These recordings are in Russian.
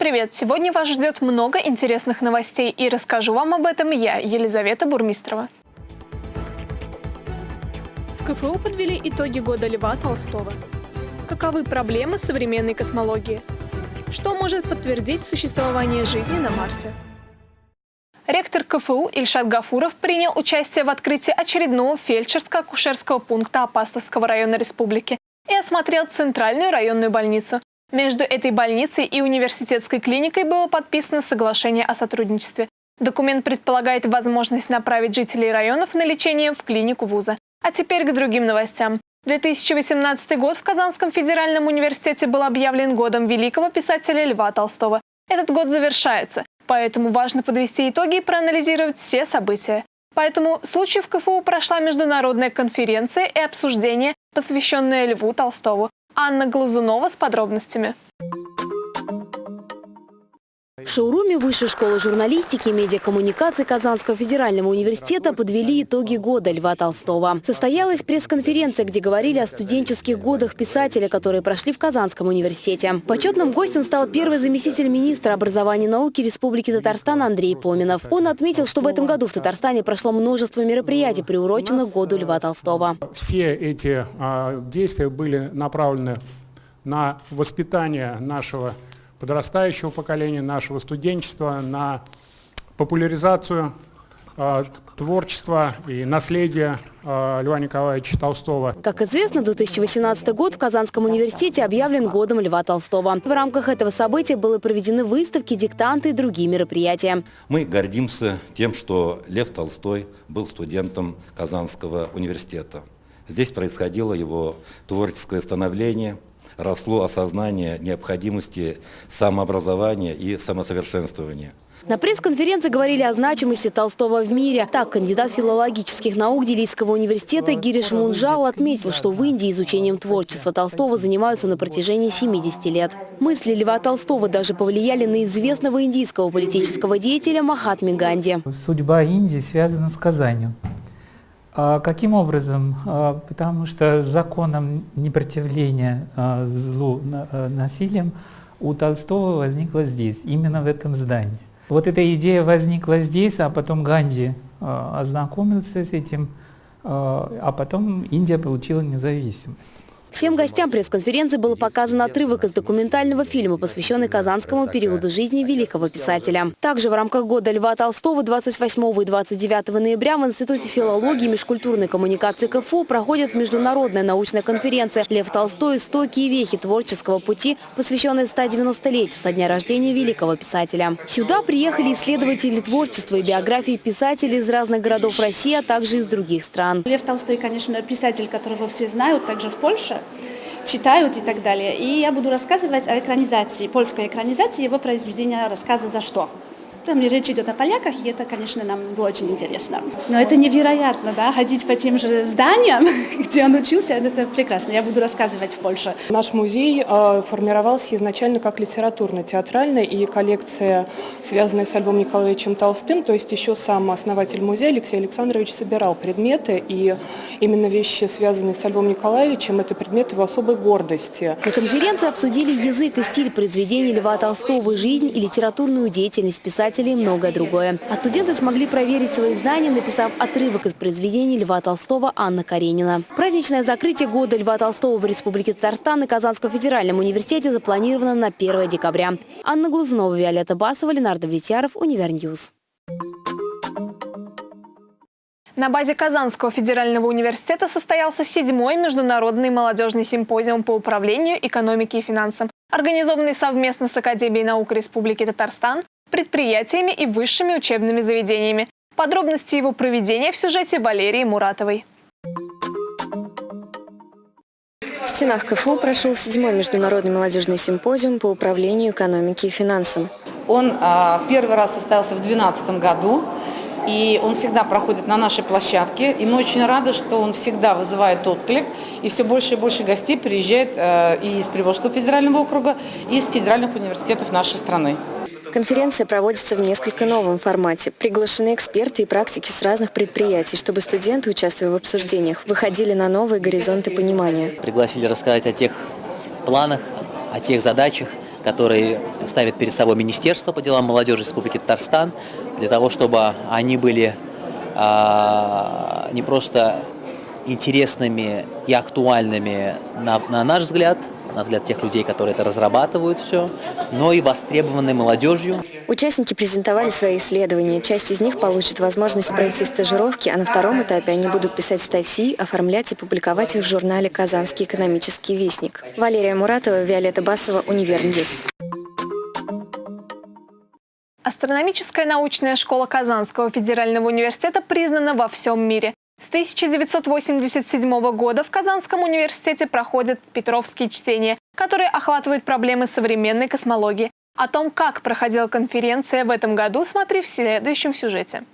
Привет! Сегодня вас ждет много интересных новостей и расскажу вам об этом я, Елизавета Бурмистрова. В КФУ подвели итоги года Льва Толстого. Каковы проблемы современной космологии? Что может подтвердить существование жизни на Марсе? Ректор КФУ Ильшат Гафуров принял участие в открытии очередного фельдшерско-акушерского пункта Апастовского района республики и осмотрел Центральную районную больницу. Между этой больницей и университетской клиникой было подписано соглашение о сотрудничестве. Документ предполагает возможность направить жителей районов на лечение в клинику вуза. А теперь к другим новостям. 2018 год в Казанском федеральном университете был объявлен годом великого писателя Льва Толстого. Этот год завершается, поэтому важно подвести итоги и проанализировать все события. Поэтому в случае в КФУ прошла международная конференция и обсуждение, посвященное Льву Толстову. Анна Глазунова с подробностями. В шоуруме Высшей школы журналистики и медиакоммуникации Казанского федерального университета подвели итоги года Льва Толстого. Состоялась пресс-конференция, где говорили о студенческих годах писателя, которые прошли в Казанском университете. Почетным гостем стал первый заместитель министра образования и науки Республики Татарстан Андрей Поминов. Он отметил, что в этом году в Татарстане прошло множество мероприятий, приуроченных году Льва Толстого. Все эти э, действия были направлены на воспитание нашего подрастающего поколения, нашего студенчества, на популяризацию э, творчества и наследия э, Льва Николаевича Толстого. Как известно, 2018 год в Казанском университете объявлен годом Льва Толстого. В рамках этого события были проведены выставки, диктанты и другие мероприятия. Мы гордимся тем, что Лев Толстой был студентом Казанского университета. Здесь происходило его творческое становление – росло осознание необходимости самообразования и самосовершенствования. На пресс-конференции говорили о значимости Толстого в мире. Так, кандидат филологических наук Делийского университета Гириш Мунжал отметил, что в Индии изучением творчества Толстого занимаются на протяжении 70 лет. Мысли Льва Толстого даже повлияли на известного индийского политического деятеля Махатми Ганди. Судьба Индии связана с Казанью. А каким образом? А, потому что законом непротивления а, злу насилием у Толстого возникла здесь, именно в этом здании. Вот эта идея возникла здесь, а потом Ганди ознакомился с этим, а потом Индия получила независимость. Всем гостям пресс-конференции был показан отрывок из документального фильма, посвященный казанскому периоду жизни великого писателя. Также в рамках года Льва Толстого 28 и 29 ноября в Институте филологии и межкультурной коммуникации КФУ проходит международная научная конференция «Лев Толстой. Истоки и вехи творческого пути», посвященная 190-летию со дня рождения великого писателя. Сюда приехали исследователи творчества и биографии писателей из разных городов России, а также из других стран. Лев Толстой, конечно, писатель, которого все знают, также в Польше читают и так далее. И я буду рассказывать о экранизации, польской экранизации его произведения рассказа «За что?». Там речь идет о поляках, и это, конечно, нам было очень интересно. Но это невероятно, да, ходить по тем же зданиям, где он учился, это прекрасно. Я буду рассказывать в Польше. Наш музей э, формировался изначально как литературно-театральный, и коллекция, связанная с Львом Николаевичем Толстым, то есть еще сам основатель музея Алексей Александрович собирал предметы, и именно вещи, связанные с Львом Николаевичем, это предметы его особой гордости. На конференции обсудили язык и стиль произведений Льва Толстого, жизнь и литературную деятельность писателя писателей и многое другое. А студенты смогли проверить свои знания, написав отрывок из произведений Льва Толстого Анна Каренина. Праздничное закрытие года Льва Толстого в Республике Татарстан и Казанском федеральном университете запланировано на 1 декабря. Анна Глазунова, Виолетта Басова, Ленардо Влетьяров, Univer News. На базе Казанского федерального университета состоялся седьмой международный молодежный симпозиум по управлению, экономике и финансам, организованный совместно с Академией наук Республики Татарстан, предприятиями и высшими учебными заведениями. Подробности его проведения в сюжете Валерии Муратовой. В стенах КФУ прошел седьмой международный молодежный симпозиум по управлению экономикой и финансам. Он а, первый раз состоялся в 2012 году, и он всегда проходит на нашей площадке. И мы очень рады, что он всегда вызывает отклик, и все больше и больше гостей приезжает а, и из Приволжского федерального округа, и из федеральных университетов нашей страны. Конференция проводится в несколько новом формате. Приглашены эксперты и практики с разных предприятий, чтобы студенты, участвуя в обсуждениях, выходили на новые горизонты понимания. Пригласили рассказать о тех планах, о тех задачах, который ставит перед собой Министерство по делам молодежи Республики Татарстан, для того, чтобы они были а, не просто интересными и актуальными на, на наш взгляд, на взгляд тех людей, которые это разрабатывают все, но и востребованы молодежью. Участники презентовали свои исследования. Часть из них получит возможность пройти стажировки, а на втором этапе они будут писать статьи, оформлять и публиковать их в журнале «Казанский экономический вестник». Валерия Муратова, Виолетта Басова, Универньюз. Астрономическая научная школа Казанского федерального университета признана во всем мире. С 1987 года в Казанском университете проходят Петровские чтения, которые охватывают проблемы современной космологии. О том, как проходила конференция в этом году, смотри в следующем сюжете.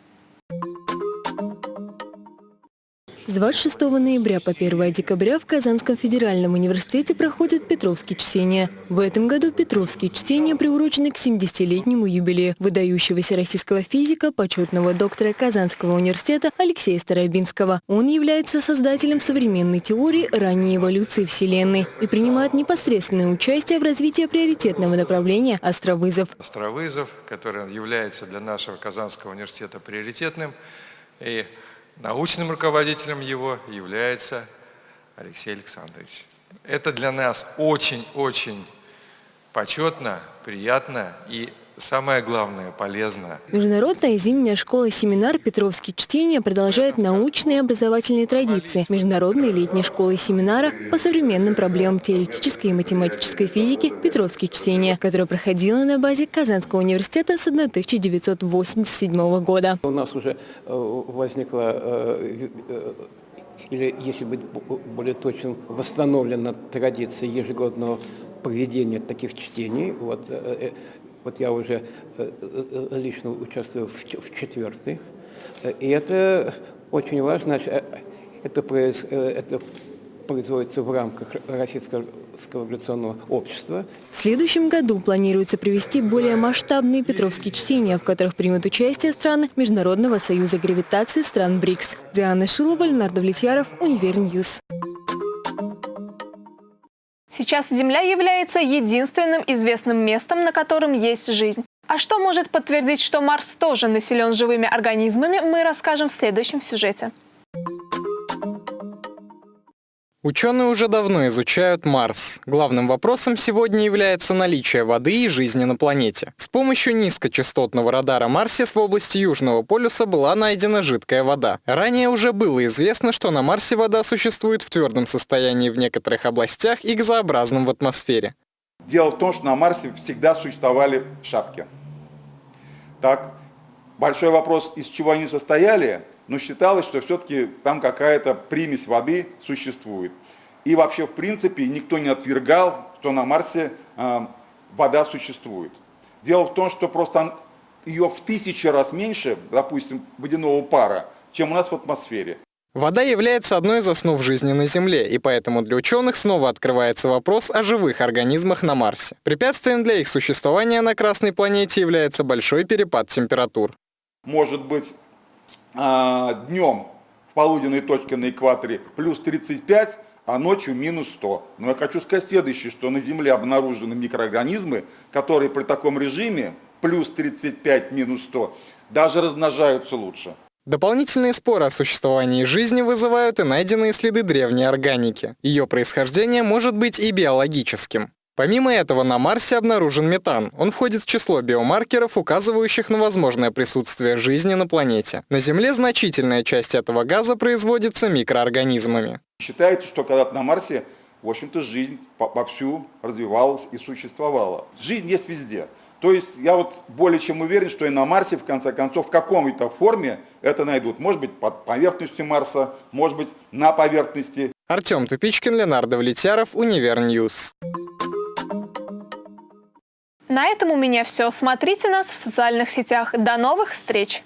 С 26 ноября по 1 декабря в Казанском федеральном университете проходят Петровские чтения. В этом году Петровские чтения приурочены к 70-летнему юбилею выдающегося российского физика, почетного доктора Казанского университета Алексея Старобинского. Он является создателем современной теории ранней эволюции Вселенной и принимает непосредственное участие в развитии приоритетного направления астровызов. Астровызов, который является для нашего Казанского университета приоритетным. И Научным руководителем его является Алексей Александрович. Это для нас очень-очень почетно, приятно и самое главное, полезно. Международная зимняя школа-семинар «Петровские чтения» продолжает научные и образовательные традиции Международной летней школы семинара по современным проблемам теоретической и математической физики «Петровские чтения», которая проходила на базе Казанского университета с 1987 года. У нас уже э, возникла э, э, или, если быть более точным, восстановлена традиция ежегодного проведения таких чтений. Вот, вот я уже э, э, э, лично участвую в четвертых. И это очень важно. Это, это производится в рамках Российского Революционного общества. В следующем году планируется провести более масштабные Петровские чтения, в которых примут участие страны Международного союза кооперации стран БРИКС. Диана Шилова, Леонард Влетьяров, Универньюз. Сейчас Земля является единственным известным местом, на котором есть жизнь. А что может подтвердить, что Марс тоже населен живыми организмами, мы расскажем в следующем сюжете. Ученые уже давно изучают Марс. Главным вопросом сегодня является наличие воды и жизни на планете. С помощью низкочастотного радара Марсис в области Южного полюса была найдена жидкая вода. Ранее уже было известно, что на Марсе вода существует в твердом состоянии в некоторых областях и газообразном в атмосфере. Дело в том, что на Марсе всегда существовали шапки. Так, большой вопрос, из чего они состояли – но считалось, что все-таки там какая-то примесь воды существует. И вообще, в принципе, никто не отвергал, что на Марсе э, вода существует. Дело в том, что просто ее в тысячи раз меньше, допустим, водяного пара, чем у нас в атмосфере. Вода является одной из основ жизни на Земле, и поэтому для ученых снова открывается вопрос о живых организмах на Марсе. Препятствием для их существования на Красной планете является большой перепад температур. Может быть, днем в полуденной точке на экваторе плюс 35, а ночью минус 100. Но я хочу сказать следующее, что на Земле обнаружены микроорганизмы, которые при таком режиме плюс 35, минус 100 даже размножаются лучше. Дополнительные споры о существовании жизни вызывают и найденные следы древней органики. Ее происхождение может быть и биологическим. Помимо этого, на Марсе обнаружен метан. Он входит в число биомаркеров, указывающих на возможное присутствие жизни на планете. На Земле значительная часть этого газа производится микроорганизмами. Считается, что когда-то на Марсе, в общем-то, жизнь вовсю развивалась и существовала. Жизнь есть везде. То есть я вот более чем уверен, что и на Марсе, в конце концов, в какой-то форме это найдут. Может быть, под поверхностью Марса, может быть, на поверхности. Артем Тупичкин, Ленардо Влетяров, Универньюз. На этом у меня все. Смотрите нас в социальных сетях. До новых встреч!